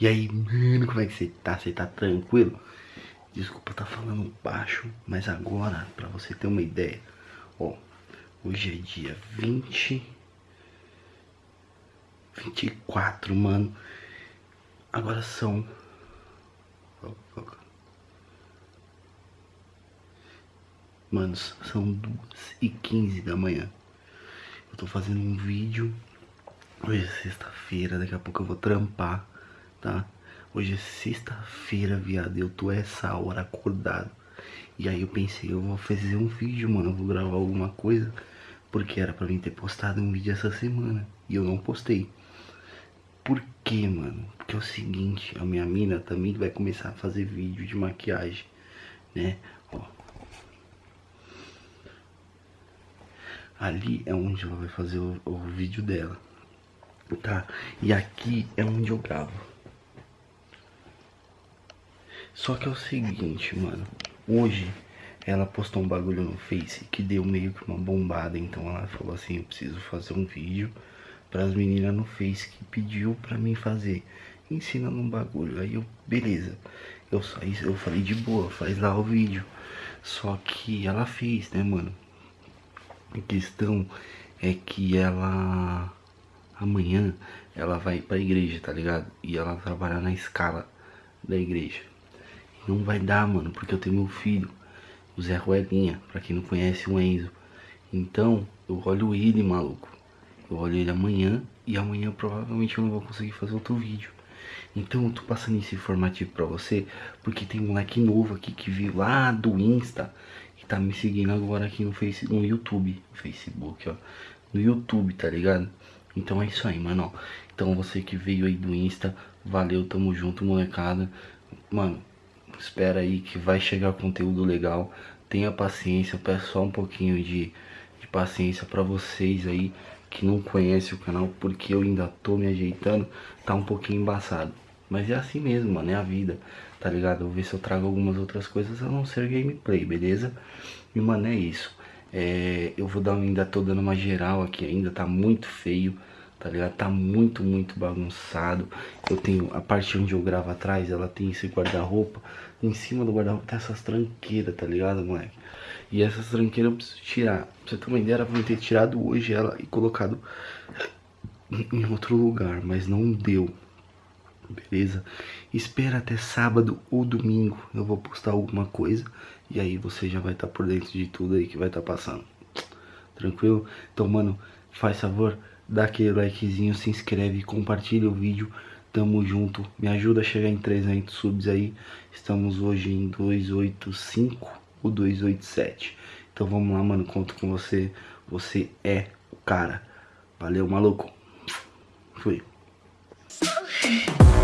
E aí, mano, como é que você tá? Você tá tranquilo? Desculpa tá falando baixo, mas agora, pra você ter uma ideia, ó, hoje é dia 20, 24, mano. Agora são... Mano, são 2 e 15 da manhã. Eu tô fazendo um vídeo. Hoje é sexta-feira, daqui a pouco eu vou trampar, tá? Hoje é sexta-feira, viado. Eu tô essa hora acordado. E aí eu pensei, eu vou fazer um vídeo, mano. Eu vou gravar alguma coisa. Porque era pra mim ter postado um vídeo essa semana. E eu não postei. Por quê, mano? Porque é o seguinte, a minha mina também vai começar a fazer vídeo de maquiagem, né? Ó. Ali é onde ela vai fazer o, o vídeo dela, tá? E aqui é onde eu gravo. Só que é o seguinte, mano. Hoje ela postou um bagulho no Face que deu meio que uma bombada. Então ela falou assim, eu preciso fazer um vídeo para as meninas no Face que pediu pra mim fazer. Ensinando um bagulho. Aí eu, beleza. Eu saí, eu falei de boa, faz lá o vídeo. Só que ela fez, né, mano? A questão é que ela amanhã ela vai pra igreja, tá ligado? E ela trabalhar na escala da igreja. Não vai dar, mano, porque eu tenho meu filho, o Zé Ruelinha, pra quem não conhece o Enzo. Então, eu olho ele, maluco. Eu olho ele amanhã e amanhã provavelmente eu não vou conseguir fazer outro vídeo. Então eu tô passando esse informativo pra você, porque tem um moleque novo aqui que veio lá do Insta e tá me seguindo agora aqui no, face, no YouTube, no Facebook, ó. No YouTube, tá ligado? Então é isso aí, mano, ó. Então você que veio aí do Insta, valeu, tamo junto, molecada. Mano, espera aí que vai chegar conteúdo legal. Tenha paciência, eu peço só um pouquinho de, de paciência pra vocês aí que não conhece o canal, porque eu ainda tô me ajeitando, tá um pouquinho embaçado. Mas é assim mesmo, mano, é a vida, tá ligado? Vou ver se eu trago algumas outras coisas a não ser gameplay, beleza? E, mano, é isso. É, eu vou dar, ainda tô dando uma geral aqui ainda, tá muito feio, tá ligado? Tá muito, muito bagunçado. Eu tenho, a parte onde eu gravo atrás, ela tem esse guarda-roupa. Em cima do guarda-roupa tem essas tranqueiras, tá ligado, moleque? E essas tranqueiras eu preciso tirar. Pra você ter uma ideia, era pra eu ter tirado hoje ela e colocado em outro lugar, mas não deu. Beleza? Espera até sábado ou domingo. Eu vou postar alguma coisa. E aí você já vai estar tá por dentro de tudo aí que vai estar tá passando. Tranquilo? Então, mano, faz favor, dá aquele likezinho, se inscreve, compartilha o vídeo. Tamo junto. Me ajuda a chegar em 300 subs aí. Estamos hoje em 285 o 287. Então vamos lá, mano, conto com você. Você é o cara. Valeu, maluco. Fui.